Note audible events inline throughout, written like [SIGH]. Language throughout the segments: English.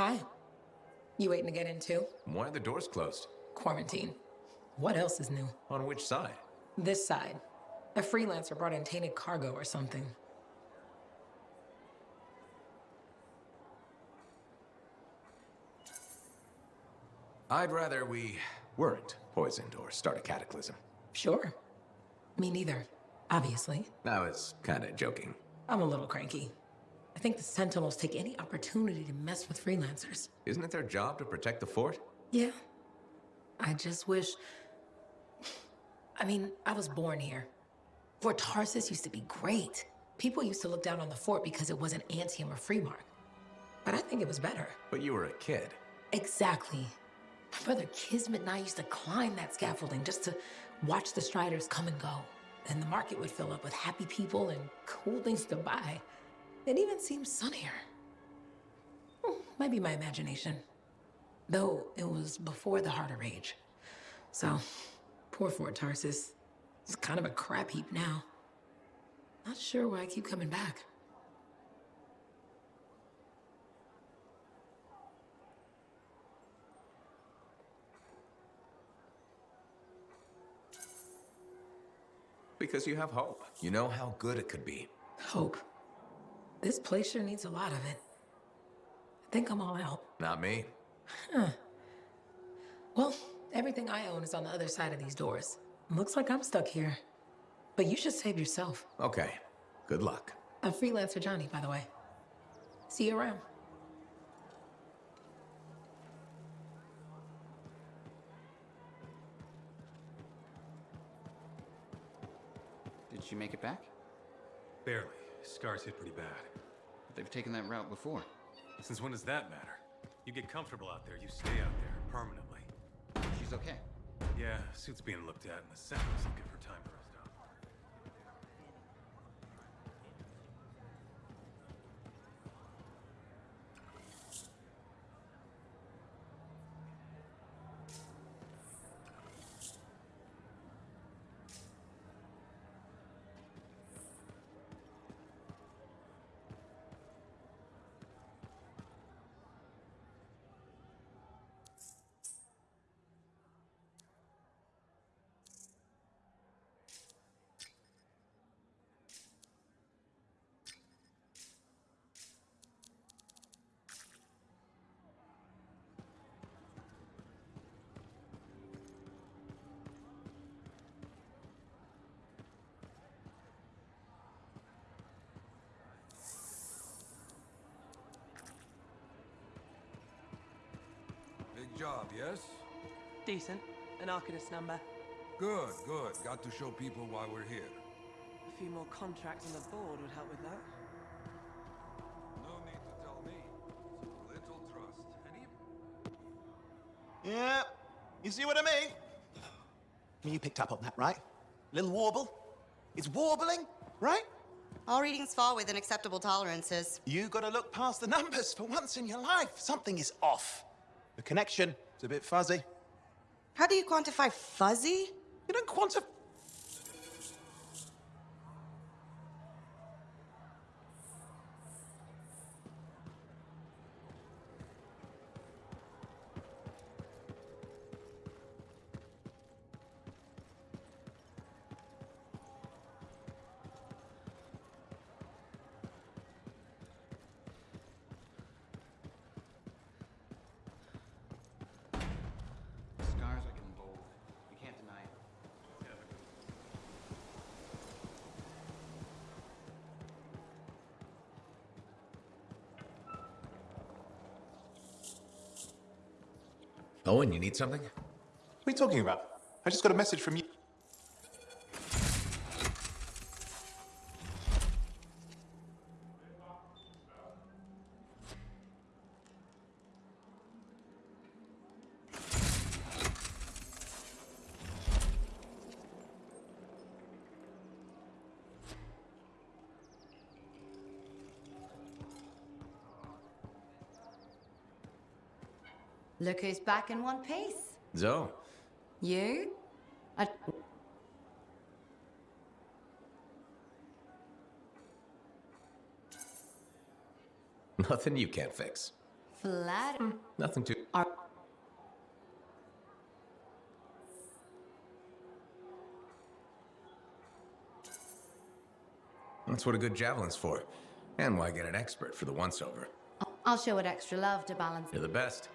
Hi. You waiting to get in too? Why are the doors closed? Quarantine. What else is new? On which side? This side. A freelancer brought in tainted cargo or something. I'd rather we weren't poisoned or start a cataclysm. Sure. Me neither. Obviously. I was kinda joking. I'm a little cranky. I think the Sentinels take any opportunity to mess with freelancers. Isn't it their job to protect the fort? Yeah. I just wish... I mean, I was born here. Fort Tarsis used to be great. People used to look down on the fort because it wasn't Antium or Freemark. But I think it was better. But you were a kid. Exactly. My brother Kismet and I used to climb that scaffolding just to watch the Striders come and go. And the market would fill up with happy people and cool things to buy. It even seems sunnier. Hmm, might be my imagination. Though it was before the Heart of Rage. So, poor Fort Tarsis. It's kind of a crap heap now. Not sure why I keep coming back. Because you have hope. You know how good it could be. Hope. This place sure needs a lot of it. I think I'm all out. Not me. Huh. Well, everything I own is on the other side of these doors. Looks like I'm stuck here. But you should save yourself. Okay. Good luck. I'm freelancer Johnny, by the way. See you around. Did she make it back? Barely. Scars hit pretty bad. But they've taken that route before. Since when does that matter? You get comfortable out there, you stay out there, permanently. She's okay. Yeah, suit's being looked at, and the Sentinels will give her time to rest up. Big job, yes? Decent. An Arcanist number. Good, good. Got to show people why we're here. A few more contracts on the board would help with that. No need to tell me. It's a little trust. And even... Yeah, you see what I mean? You picked up on that, right? Little warble? It's warbling, right? All readings fall within acceptable tolerances. You gotta look past the numbers for once in your life. Something is off. The connection is a bit fuzzy. How do you quantify fuzzy? You don't quantify. Scars are getting bold. You can't deny it. Owen, you need something? What are you talking about? I just got a message from you. Look who's back in one piece. Zoe. You? I... [LAUGHS] Nothing you can't fix. Flat. Hmm, nothing to. Are That's what a good javelin's for. And why get an expert for the once over? I'll show it extra love to balance. You're the best.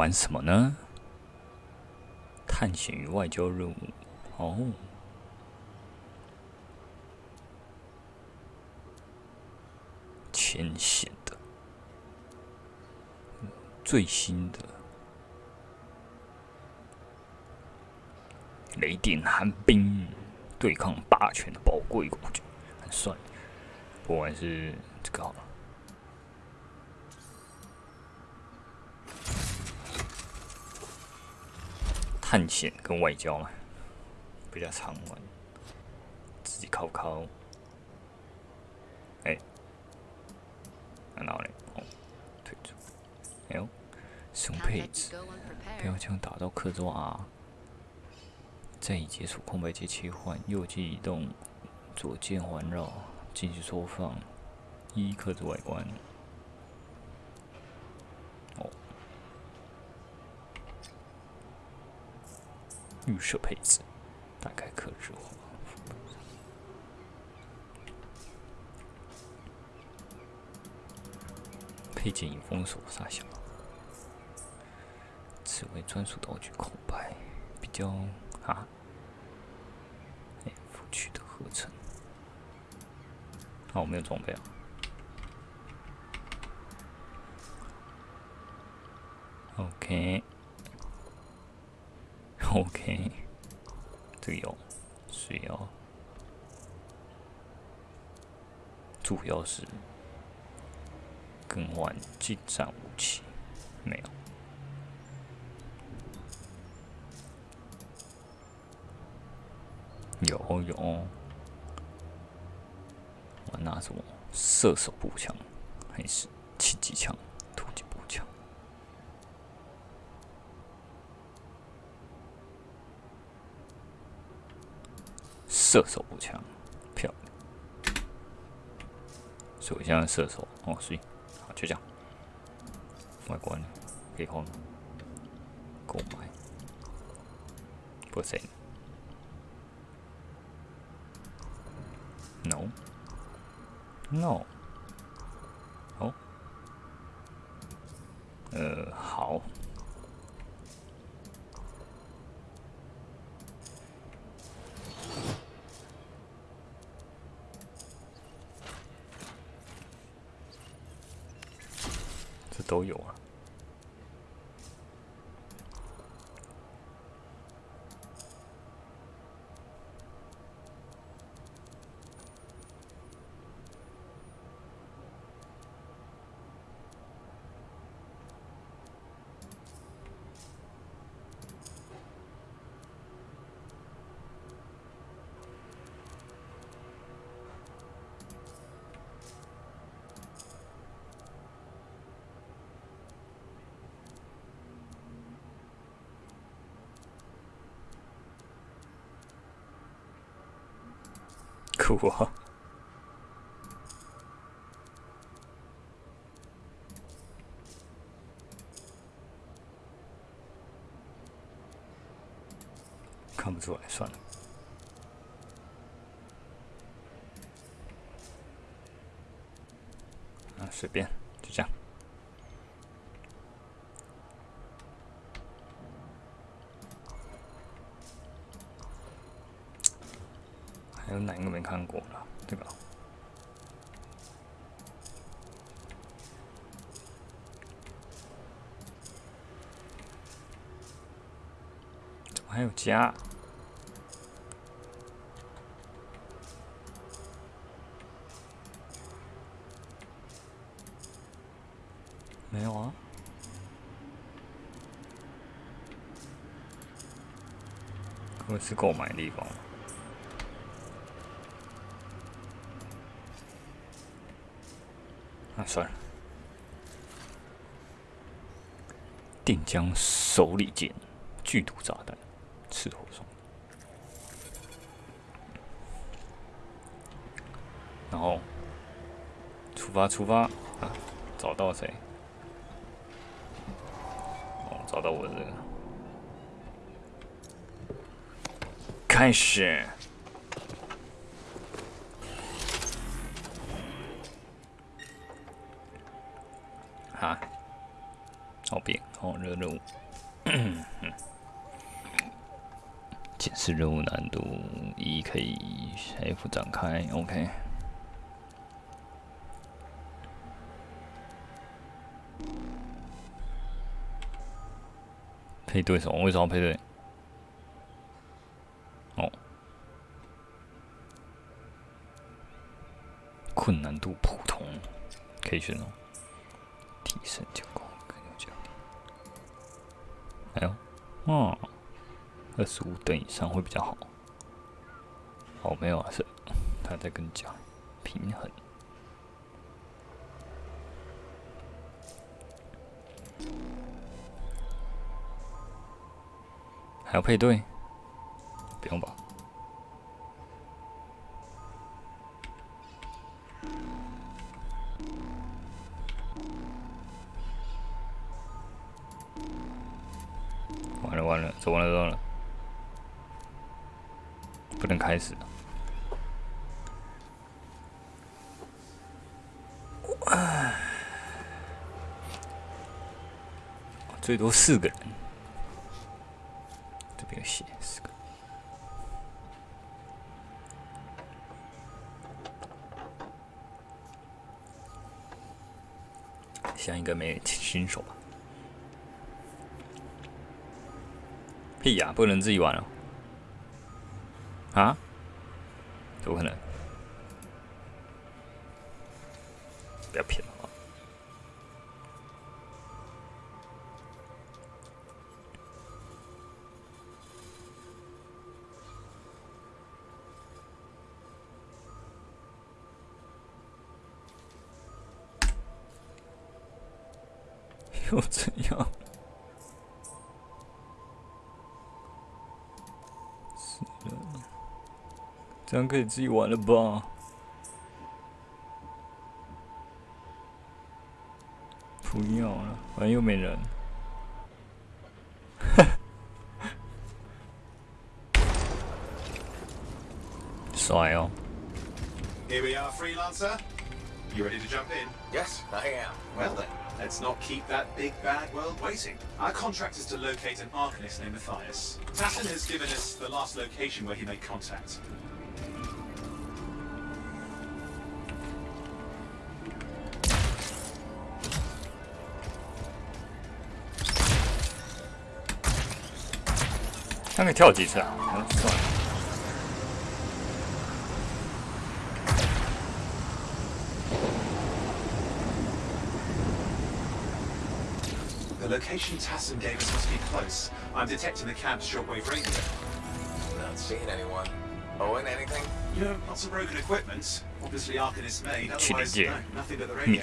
玩什么呢？探险与外交任务。哦，浅显的，最新的雷电寒冰，对抗霸权的宝贵工具，很帅。不管是这个好了。探险跟外交嘛，比较常玩，自己考考。哎、然后嘞，哦，退出。哎呦，使用配置，标枪打到克制化 R，再以解锁空白键切换，右键移动，左键环绕，继续缩放，一克制外观。哦。预设配置，大概克制化。配件已封锁，傻小。此为专属道具空白，比较啊。哎，副区的合成。哦，我没有装备啊。OK。[LAUGHS] OK，这个有需要，主要是更换近战武器，没有。有有，我拿什么？射手步枪还是轻机枪？突击步枪？射手步枪，漂亮。手枪射手哦，所以好就这样。外观可以换购买，不行。No。No。哦。呃，好。都有啊。我！看不出来，算了。啊，随便，果了，怎么还有家？没有啊。我是购买地方。算了。定江手里剑，剧毒炸弹，赤火双。然后出发，出发啊！找到谁？哦，找到我的。开始。好变，好热任务。[COUGHS] 检视任务难度一，可以 F 展开，OK。配对什么？为什么配对？哦，困难度普通，可以选哦。提升就哦，二十五等以上会比较好。哦，没有啊，是他在跟你讲平衡。还要配对？最多四个人。这边写四个，像一个没新手吧？屁呀，不能自己玩了！啊？怎么可能？又怎样？是的，这样可以自己玩了吧？不要了，反正又没人。帅哦！Here we are, freelancer. You ready to jump in? Yes, I am. Well then, Let's not keep that big bad world waiting. Our contract is to locate an Arcanist named Matthias. Tassyn has given us the last location where he made contact. 상당히 태워지죠. location Tassyn gave us must be close. I'm detecting the cab's shortwave radio. Not seeing anyone. Owen, anything? You know, lots of broken equipment. Obviously Arcanist made, otherwise no, nothing but the radio.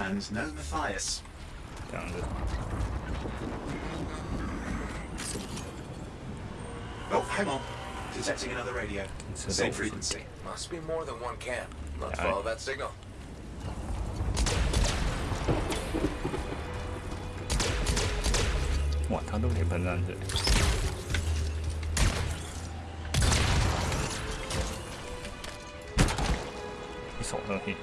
And no Matthias. Oh, hang on. Detecting another radio. Same frequency. Must be more than one camp. Let's follow that signal. 哇，他都可以喷上去。一手上去。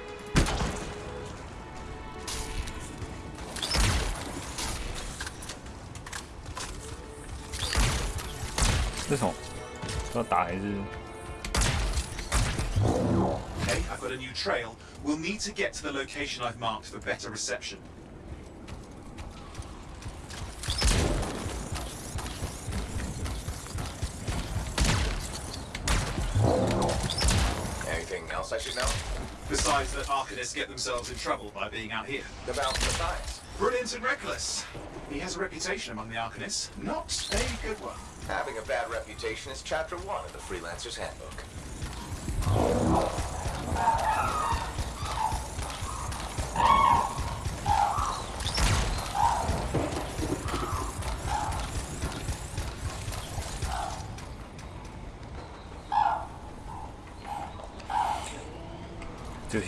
这种要打还是？ Okay, I've got a new trail. We'll need to get to the location I've marked for better reception. That Arcanists get themselves in trouble by being out here. About Matthias. Brilliant and reckless. He has a reputation among the Arcanists. Not a good one. Having a bad reputation is chapter one of the Freelancer's Handbook. The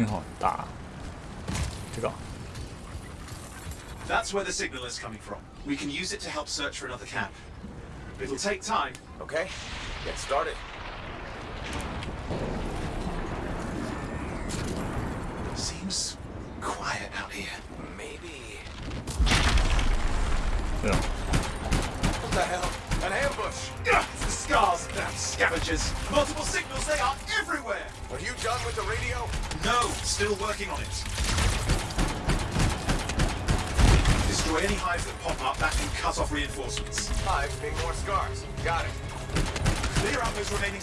讯号很大，这个 That's where the signal is coming from. We can use it to help search for another camp. It'll take time. Okay, get started.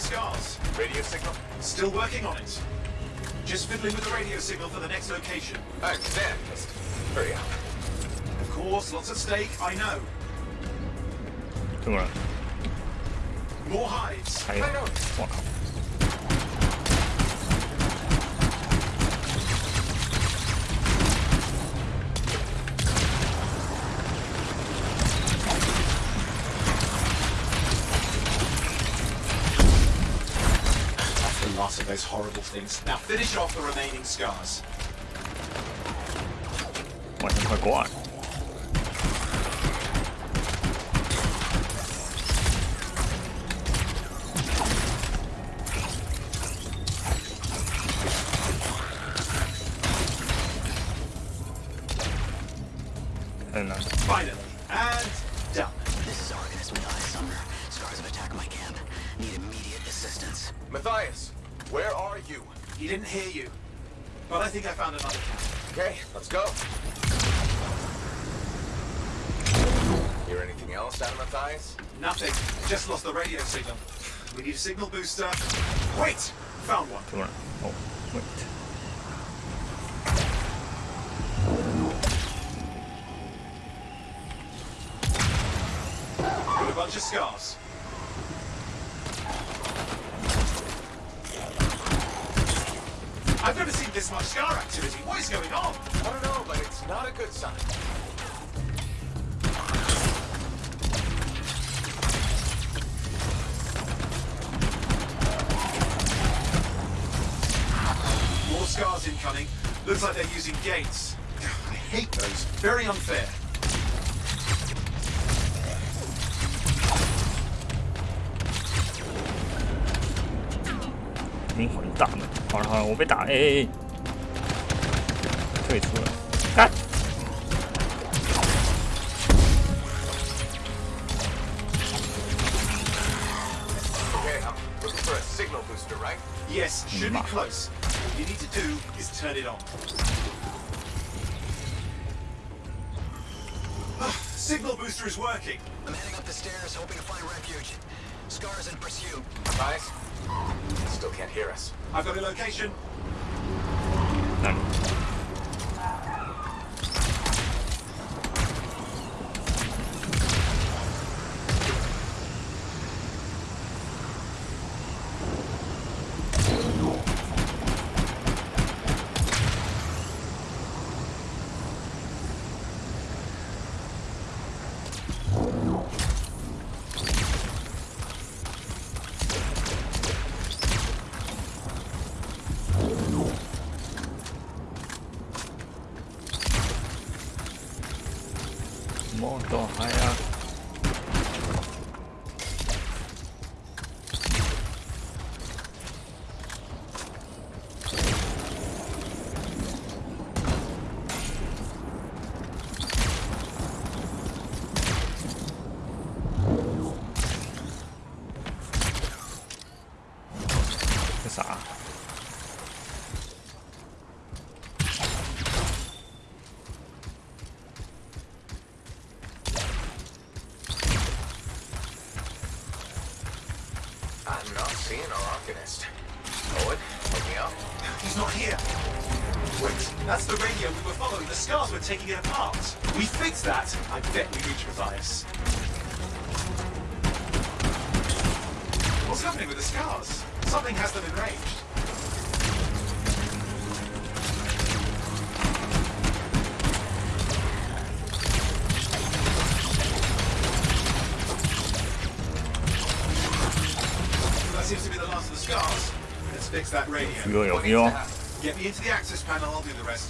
scars. Radio signal? Still working on it. Just fiddling with the radio signal for the next location. Oh, damn. Hurry up. Of course, lots at stake, I know. Come on. More hives. I know. those horrible things. Now finish off the remaining scars. 晚上快挂了。 Well, I think I found another path. Okay, let's go. Hear anything else out of Matthias? Nothing. Just lost the radio signal. We need a signal booster. Wait! Found one. Come on. Oh, wait. bunch of scars. seen this much scar activity. What is going on? I don't know, but it's not a good sign. More scars incoming. Looks like they're using gates. I hate those. Very unfair. 灵魂大门。 好了好了，我被打，哎哎哎，退出了，干！ Okay, I'm looking for a signal booster, right? Yes, should be close. What you need to do is turn it on. Ah, Signal booster is working. I'm heading up the stairs, hoping to find refuge. Scars in pursuit. Matthias? Still can't hear us. I've got a location. 么多 tô taking it apart. We fix that, I bet we reach revise. What's happening with the scars? Something has them enraged. That seems to be the last of the scars. Let's fix that radio. Get me into the access panel, I'll do the rest.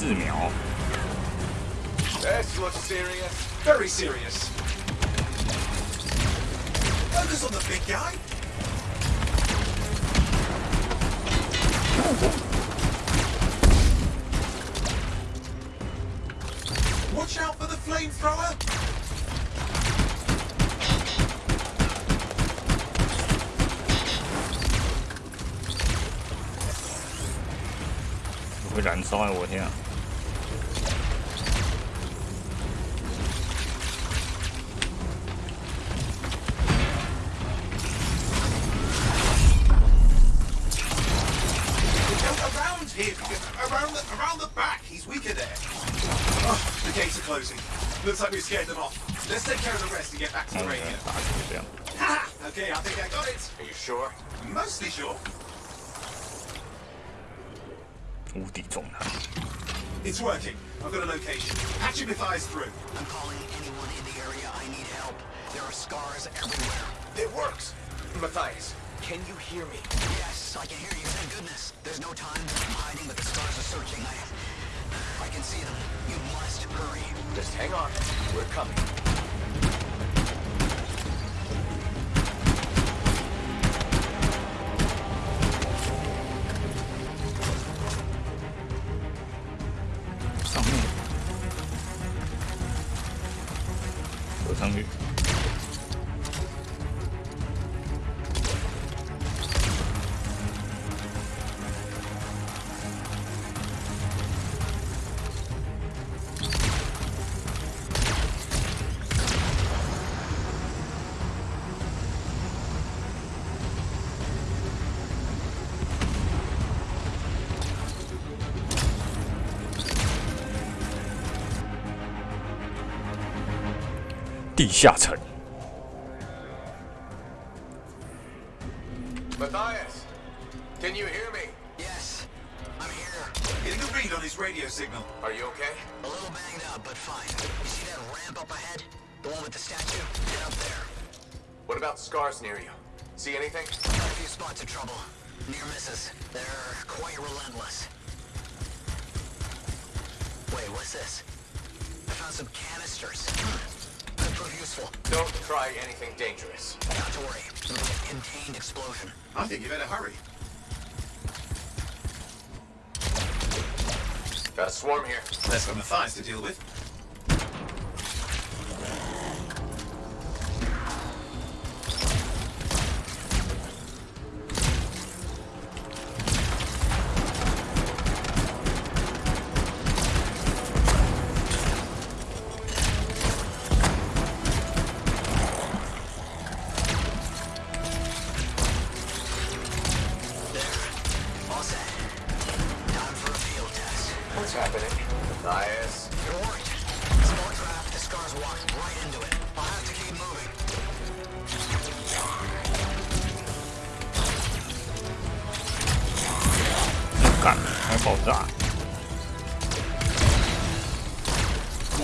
那不是治疗， This looks serious. Very serious. Focus on the big guy. Watch out for the flamethrower. 会燃烧哎！我天啊！ It's working. I've got a location. Hatchet with eyes through. I'm calling anyone in the area I need help. There are scars everywhere. It works. Matthias, can you hear me? Yes, I can hear you. Thank goodness. There's no time. I'm hiding, but the scars are searching. I, I can see them. You must hurry. Just hang on. We're coming. 감사 합. 地下城，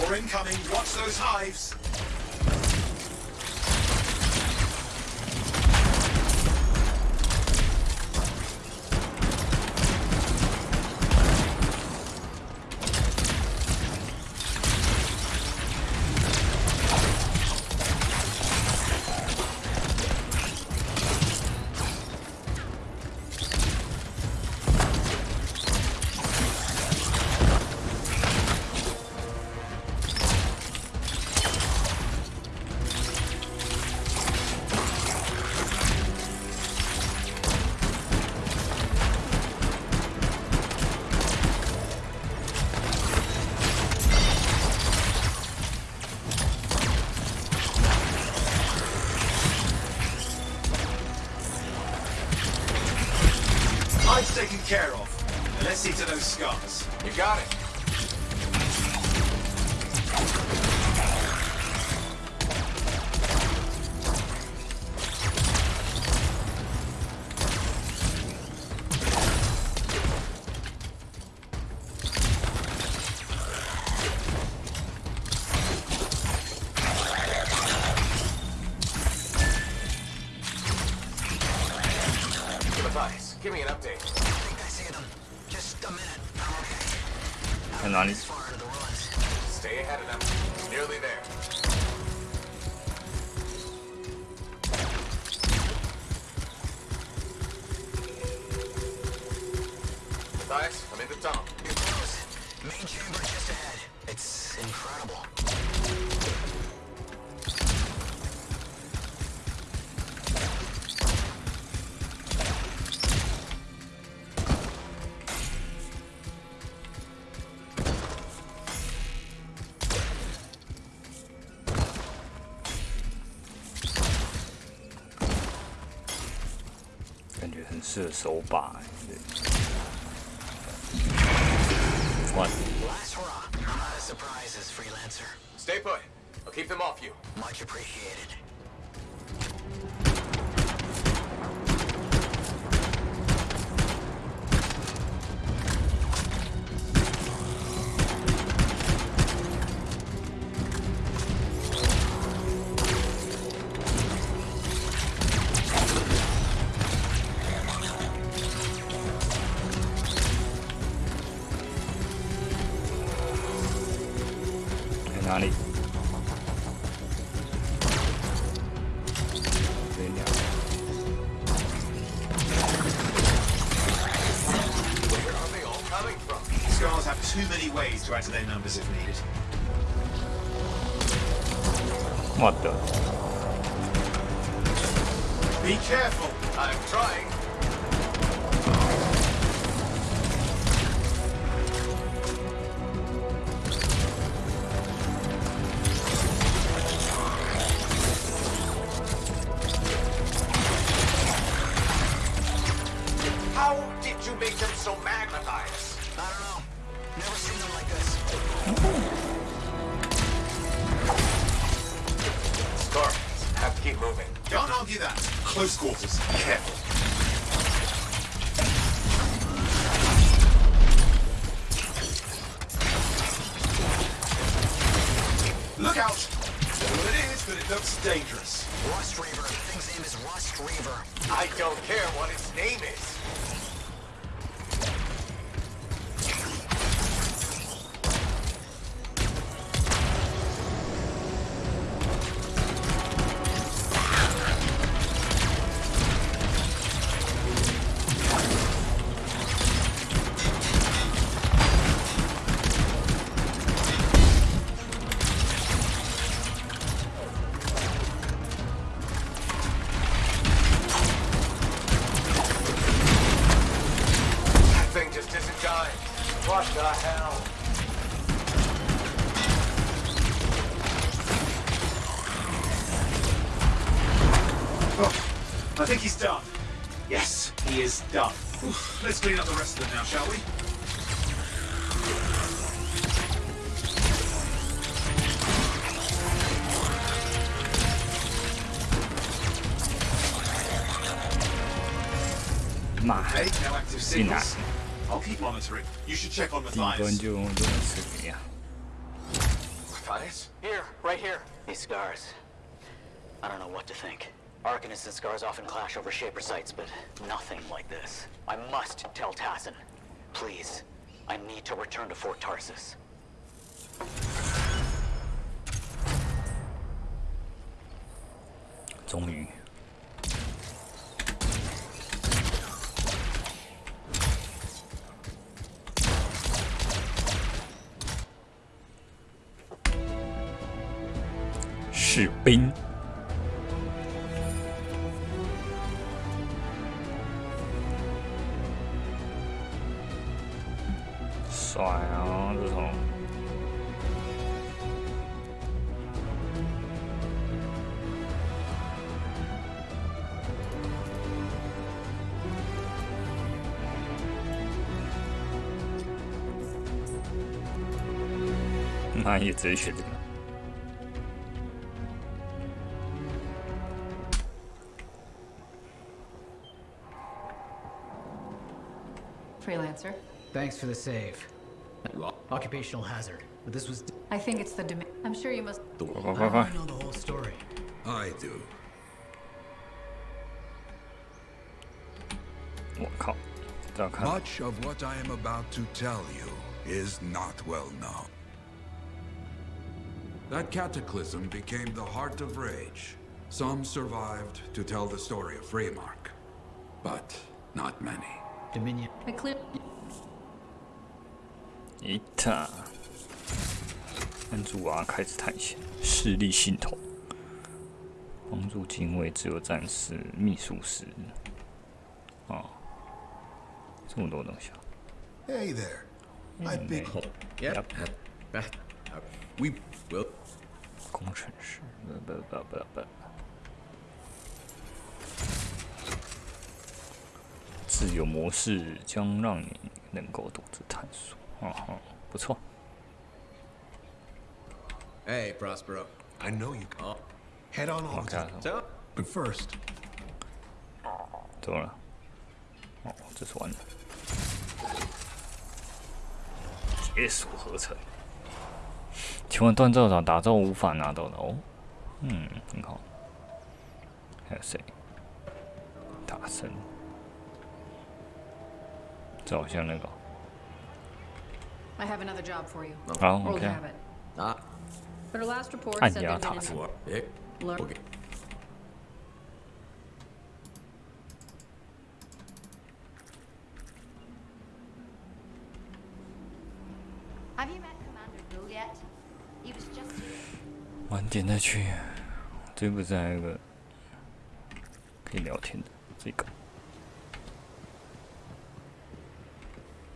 More incoming. Watch those hives. 是手把。What? Last hurrah. Not a surprise as freelancer. Stay put. I'll keep them off you. Much appreciated. Let's clean up the rest of them now, shall we? Nah. No active signals. I'll keep monitoring. You should check on Matthias. Here, right here. These scars. Arcanists and Scars often clash over Shaper sites, but nothing like this. I must tell Tassyn. Please, I need to return to Fort Tarsis. Zhongyu. Shi Ha iyi düşürdük. Freelancer. Thanks for the save. Occupational hazard, but this was. I think it's the demand. I'm sure you must. I don't know the whole story. I do. Much of what I am about to tell you is not well known. That cataclysm became the heart of rage. Some survived to tell the story of Freemark, but not many. Dominion. Ita，安祖娃开始探险，势力系统，帮助警卫、自由战士、秘术师，哦，这么多东西啊。Hey there, I big. Yep. Yep. We will. 工程师，不不不不不，自由模式将让你能够独自探索。哦哦，不错。Hey, Prospero. I know you. can. Head on over. To- But first, 怎么了？哦，这是完了。解锁合成。请问锻造咋打造无法拿到的哦嗯很好还有谁大神走向那个 i have another job for you 好 okay butter last reports aren'tto have you met commander juliette 晚点再去。这不是还有个可以聊天的这个？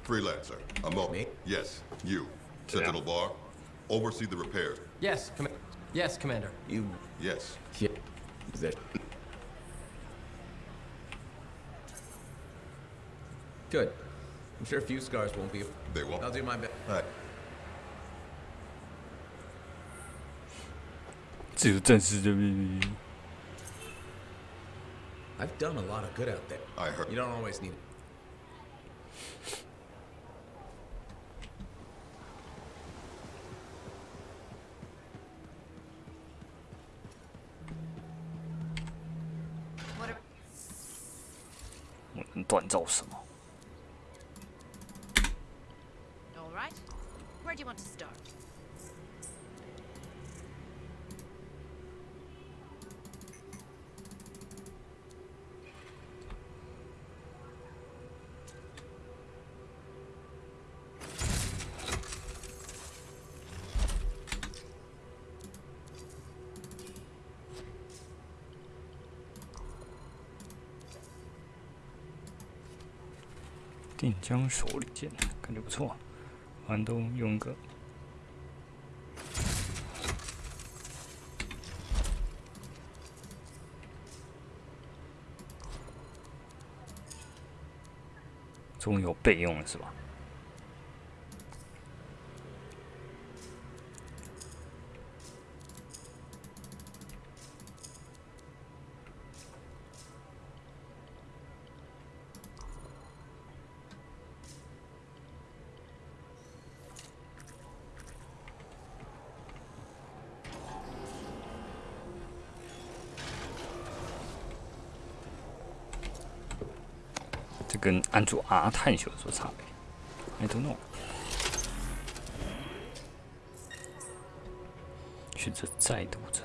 Freelancer. I'm up. Me? Yes, you. Sentinel Bar. Oversee the repairs. Yes, com- yes, Commander. You. Yes. Yeah. Is that. Good. I'm sure a few scars won't be. They won't. I'll do my best. 自由战士的秘密。 I've done a lot of good out there. I heard. You don't always need. What are 我能锻造什么？ 枪手里剑》感觉不错。完都用个。终于有备用了，是吧？跟安卓 R 探索有什么差别？I don't know。选择再度战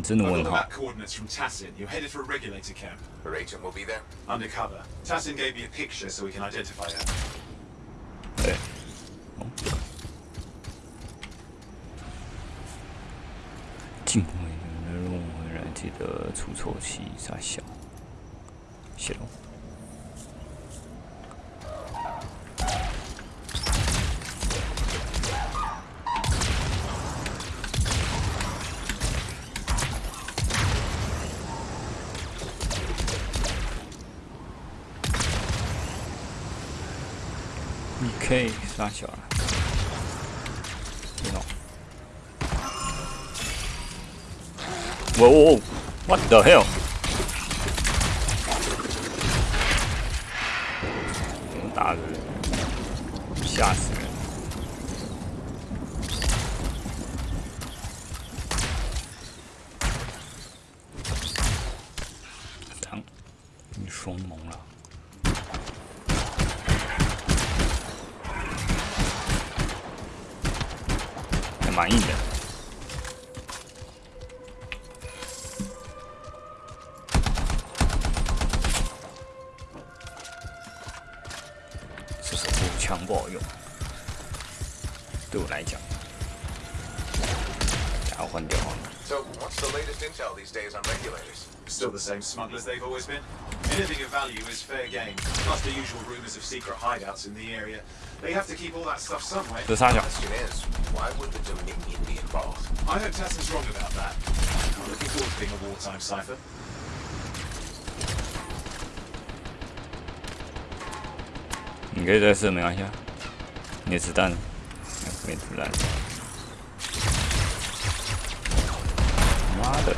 lands and all hop. coordinates from Tassyn. You're headed for a regulator camp. Rachel will be there. Undercover. Tassyn gave me a picture so we can identify her. Hey. Oh. not sure you，What the hell dagger 吓死蛮硬的。这是步枪不好用，对我来讲，要换掉。So, what's the latest intel these days on regulators? Still the same smugglers they've always been. Anything of value is fair game. Plus the usual rumors of secret hideouts in the area. They have to keep all that stuff somewhere. The Sergeant. Question is, why would the Dominion be involved? I hope Tassin's wrong about that. I'm looking forward to being a wartime cipher. 你可以再试，没关系啊。你的子弹，没子弹。妈的嘞！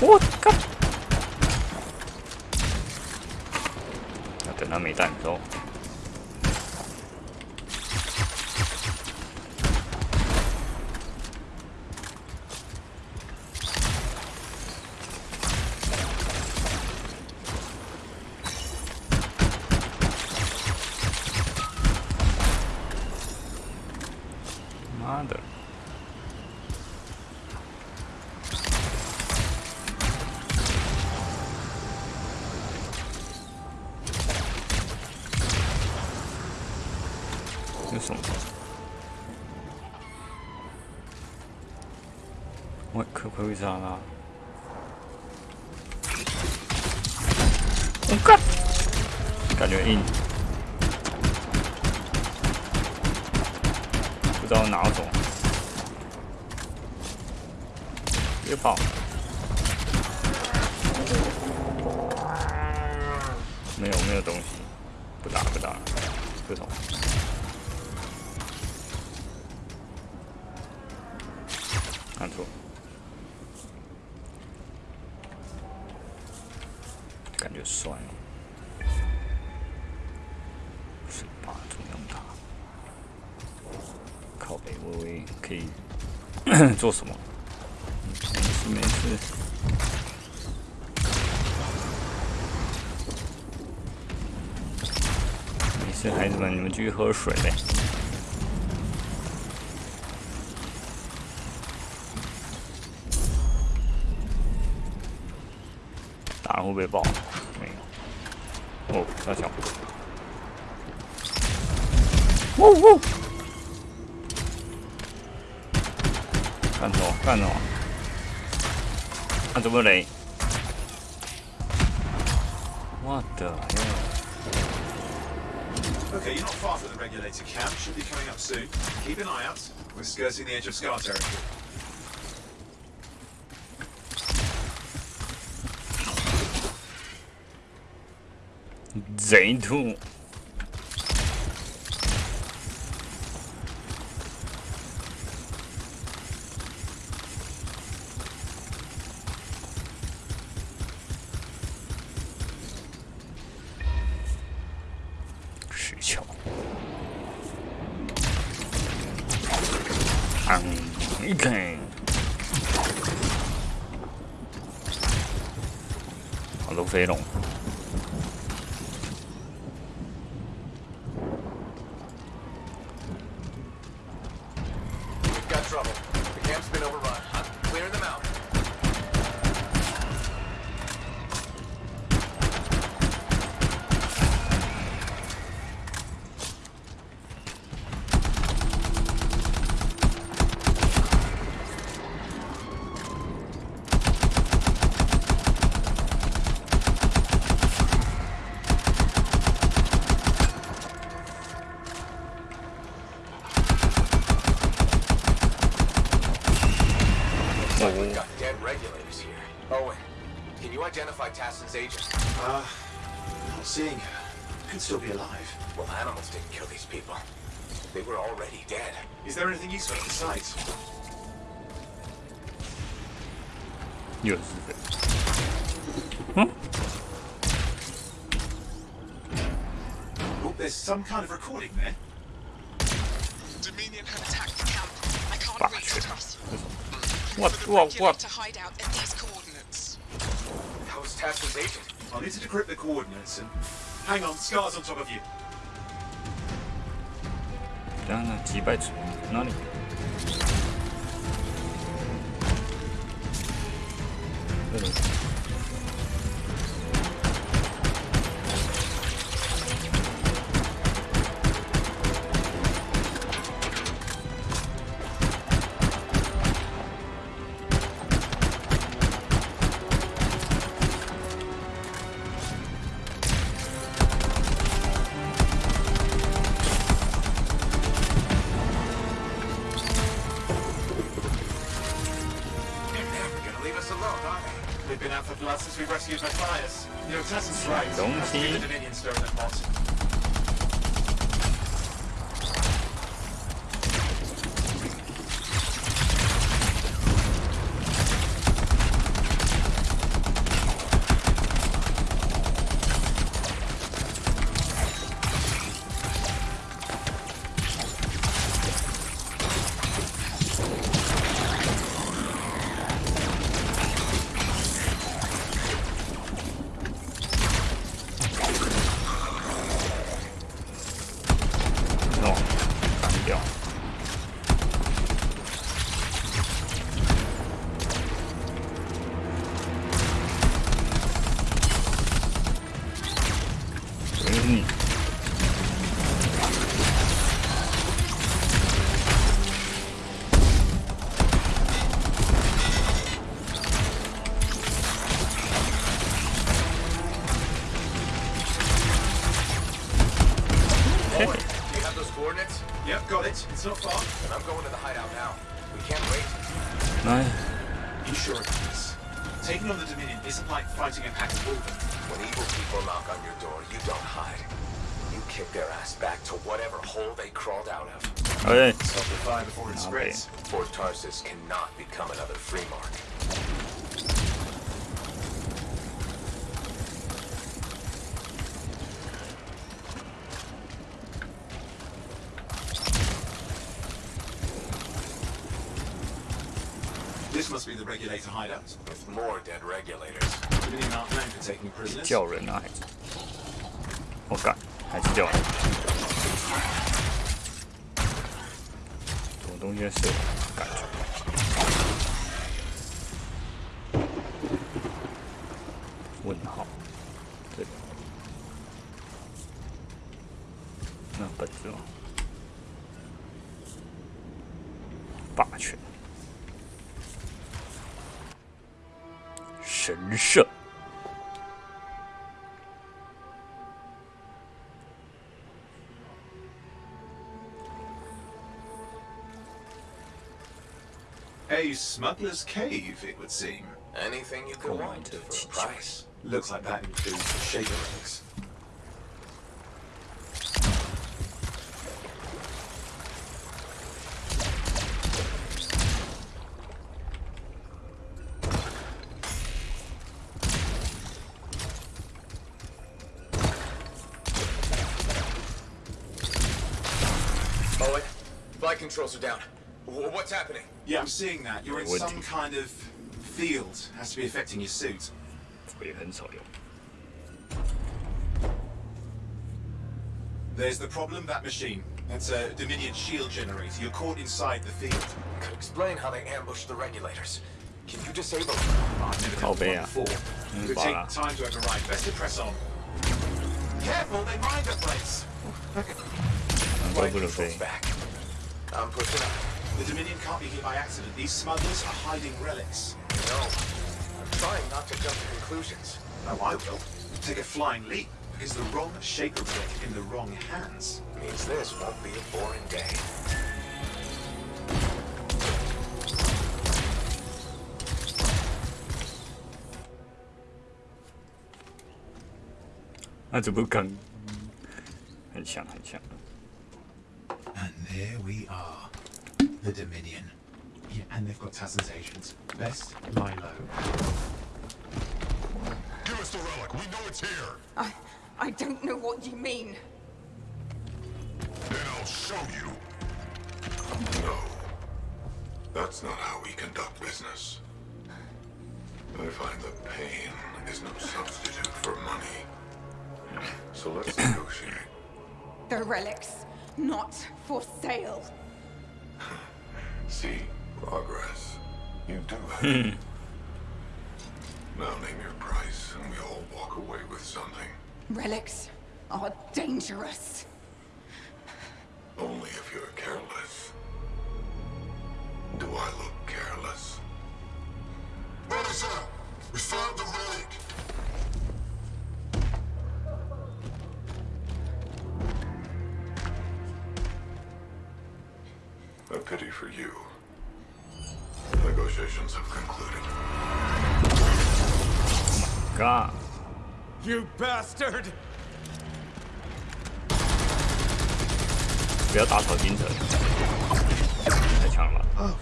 我 可不可以杀啦？我靠！感觉硬，不知道哪种。别跑！没有没有东西，做什么？没事。没事没事孩子们你们继续喝水呗。the edge of Scott territory. 老飞龙 already dead. Is there anything useful besides? Yes. Huh? Oh, there's some kind of recording there. Dominion have attacked the camp. I can't Back. reach to us. What? What? What? To hide out at these coordinates. That was Tassyn's agent. I'll need to decrypt the coordinates and... Hang on, Scar's on top of you. Dana, Tibet, no niin. Hyvä. us a lot, aren't they? They've been after the blood since we rescued Matthias. Your assassin's right. Don't he? The Dominion stone at Moss. 东西是感觉。Smuggler's cave, it would seem. Anything you could want for a price. Looks like that includes the shaker eggs. seeing that. You're in Would some you? kind of field. Has to be affecting your suit. 我也很少用。 There's the problem, that machine. That's a Dominion shield generator. You're caught inside the field. Could explain how they ambushed the regulators. Can you disable I've never Oh, done one yeah. before. Mm, It would bah. take time to override. Best to press on. Careful, they mine the place. 难怪不能飞。 I'm pushing up. The Dominion can't be here by accident. These smugglers are hiding relics. No. I'm trying not to jump to conclusions. Oh, I will. Take a flying leap. Because the wrong Shaper relic in the wrong hands. Means this won't be a boring day. And there we are. The Dominion. Yeah, and they've got Tassyn's agents. Best lie low. Give us the relic. We know it's here. I, I don't know what you mean. Then I'll show you. No. That's not how we conduct business. I find that pain is no substitute for money. So let's [COUGHS] negotiate. The relics, not for sale. [LAUGHS] See progress. You do it. now name your price, and we all walk away with something. Relics are dangerous. Only if you're careless. Do I look You bastard! 不要打草惊蛇，太强了吧。 Oh,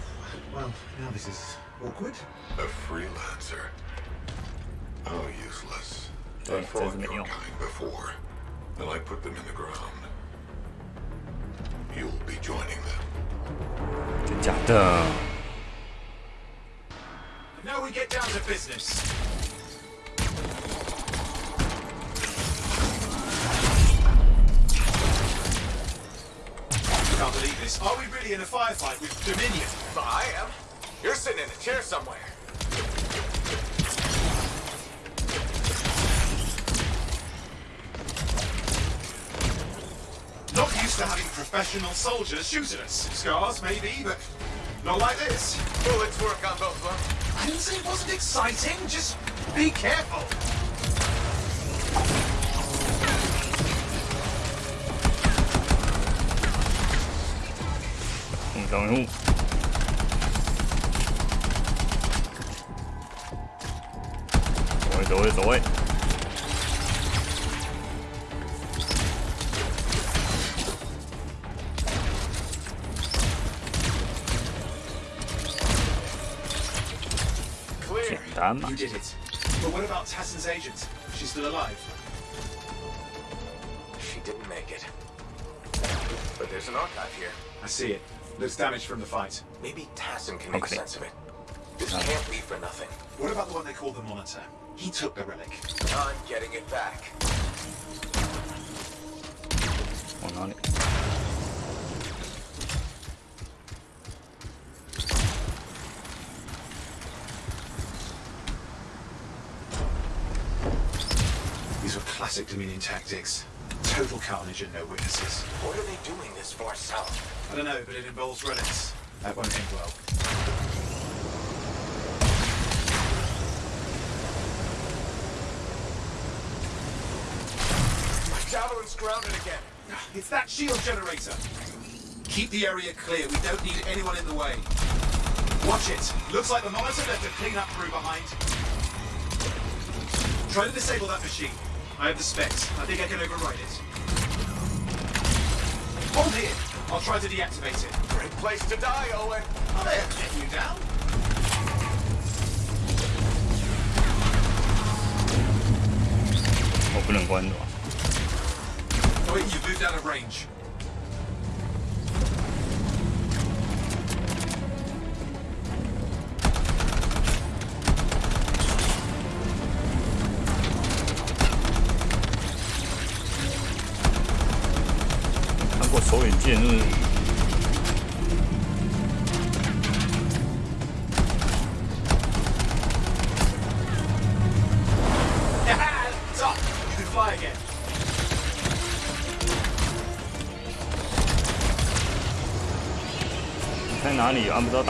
well, now this is awkward. A freelancer. How useless. Yeah, I fought doesn't your it, you know. kind before, and I put them in the ground. You'll be joining them. 真假的？ Now we get down to business. Can't believe this. Are we really in a firefight with Dominion? I am. You're sitting in a chair somewhere. Not used to having professional soldiers shoot at us. Scars, maybe, but not like this. Bullets work on both of them. I didn't say it wasn't exciting. Just be careful. going home. 走位，走位，走位。Damn, you did it. But what about Tassyn's agent? She's still alive. She didn't make it. But there's an archive here. I see it. There's damage from the fight. Maybe Tassyn can make okay. sense of it. This uh, can't be for nothing. What about the one they call the Monitor? He took the relic. I'm getting it back. One on it. These are classic Dominion tactics. Total carnage and no witnesses. What are they doing this far south? I don't know, but it involves relics. That won't end well. My javelin's grounded again. It's that shield generator. Keep the area clear. We don't need anyone in the way. Watch it. Looks like the monitor left a clean-up crew behind. Try to disable that machine. I have the specs. I think I can override it. Hold here. I'll try to deactivate it. Great place to die, Owen. They're getting you down. Oh, wait, you moved out of range.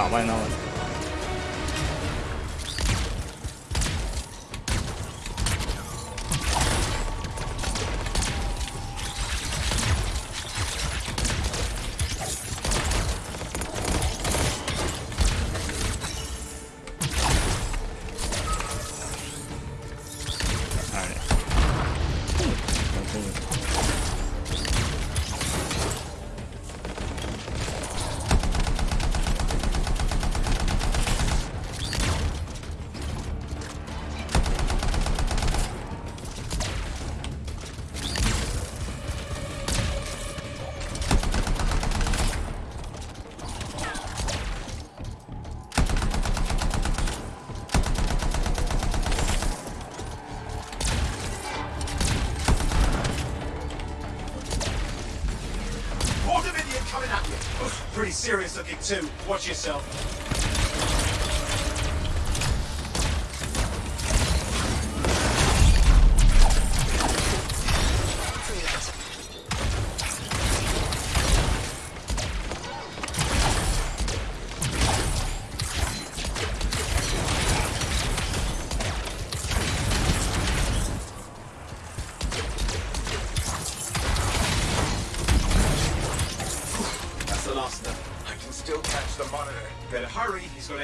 里？按 too. Watch yourself. 什么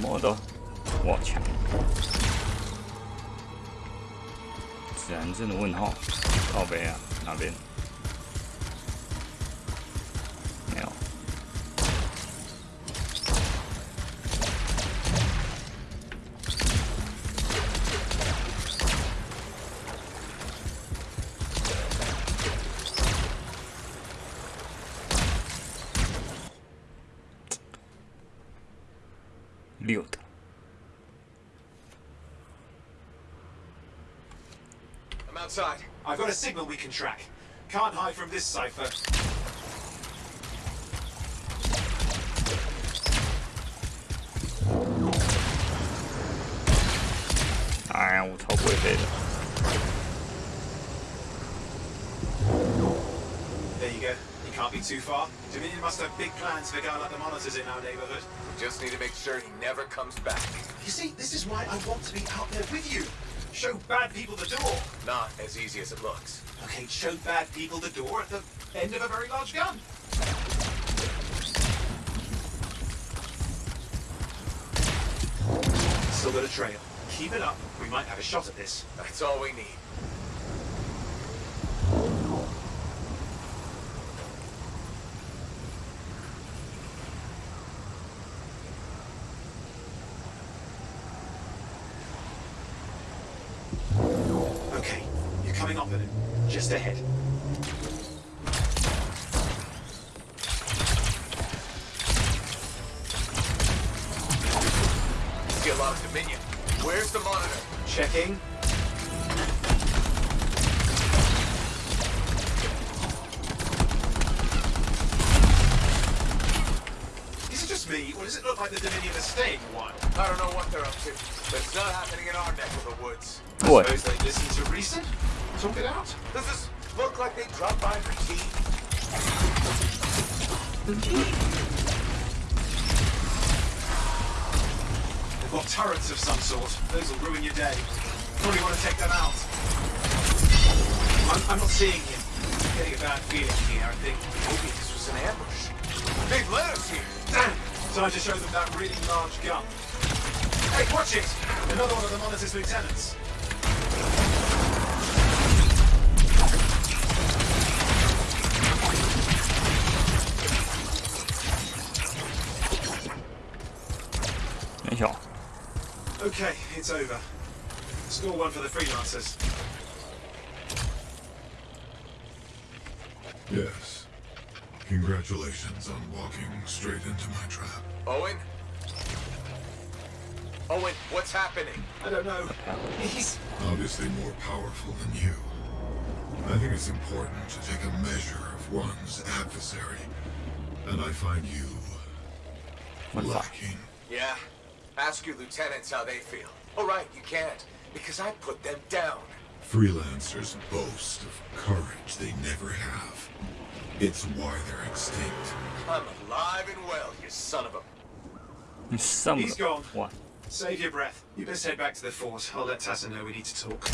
？modo，watch，自然镇的问号，靠北啊，哪边？this cipher. I will top with it. There you go. He can't be too far. Dominion must have big plans for a guy like the monitors in our neighborhood. Just need to make sure he never comes back. You see, this is why I want to be out there with you. Show bad people the door. Not as easy as it looks. Okay, show bad people the door at the end of a very large gun. Still got a trail. Keep it up. We might have a shot at this. That's all we need. Okay, you're coming up with it. Just ahead. See a lot of Dominion. Where's the monitor? Checking. Is it just me, or does it look like the Dominion estate one? I don't know what they're up to, but it's not happening in our neck of the woods. What? Suppose they listen to reason? Talk it out. Does this look like they dropped by for tea? Got turrets of some sort. Those will ruin your day. Probably want to take them out. I'm, I'm not seeing him. I'm getting a bad feeling here, I think. Maybe this was an ambush. They've led us here. Damn! Time to show them that really large gun. Hey, watch it! Another one of the Monitor's lieutenants. Okay, it's over. Score one for the freelancers. Yes. Congratulations on walking straight into my trap. Owen? Owen, what's happening? I don't know. He's... Obviously more powerful than you. I think it's important to take a measure of one's adversary. And I find you... lacking. Yeah? Ask your lieutenants how they feel. All right, you can't, because I put them down. Freelancers boast of courage they never have. It's why they're extinct. I'm alive and well, you son of a... Some He's gone. What? Save your breath. You best head back to the fort. I'll let Tassyn know we need to talk.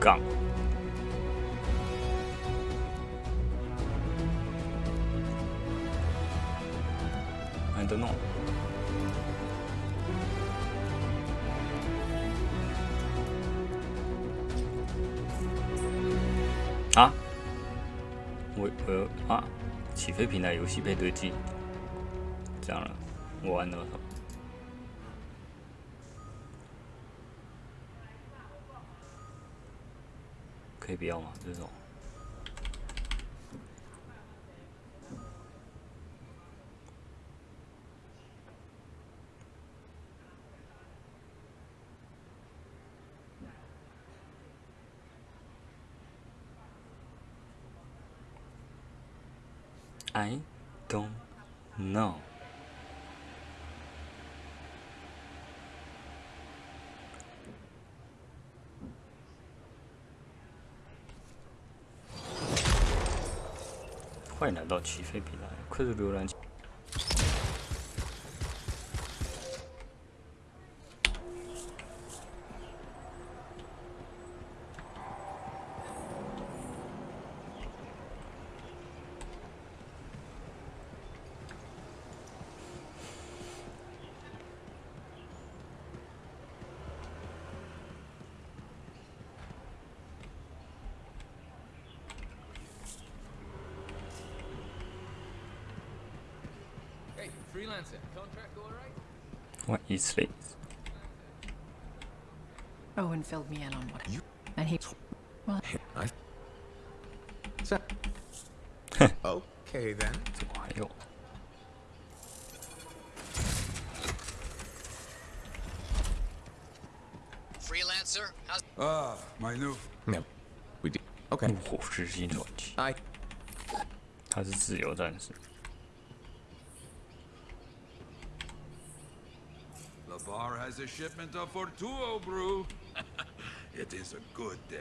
杠。I don't know. 啊？我我啊？起飞平台游戏配对机，这样了，我玩多少？可 以不要吗？这种。I don't know. 欢迎来到起飞平台，快速浏览 Freelancer, contract all right? What is this? Owen filled me in on what you and he. Well, I. So. [LAUGHS] okay then. 怎么还有？ Freelancer, how's Ah, my new. No, we did. Okay. 火之心传奇。 I. 他是自由战士。 Has a shipment of Fortuo brew. [LAUGHS] it is a good day.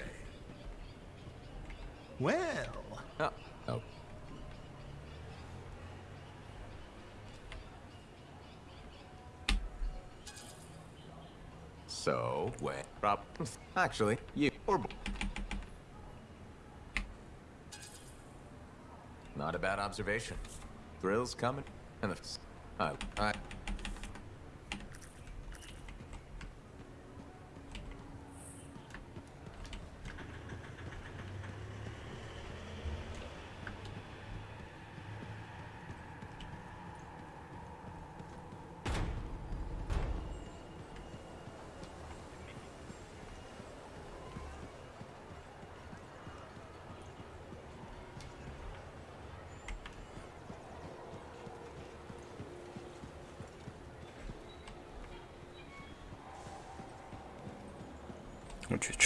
Well. Oh. oh. So, when Rob, actually, you or not a bad observation. Thrills coming, and the I, I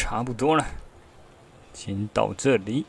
差不多了，先到这里。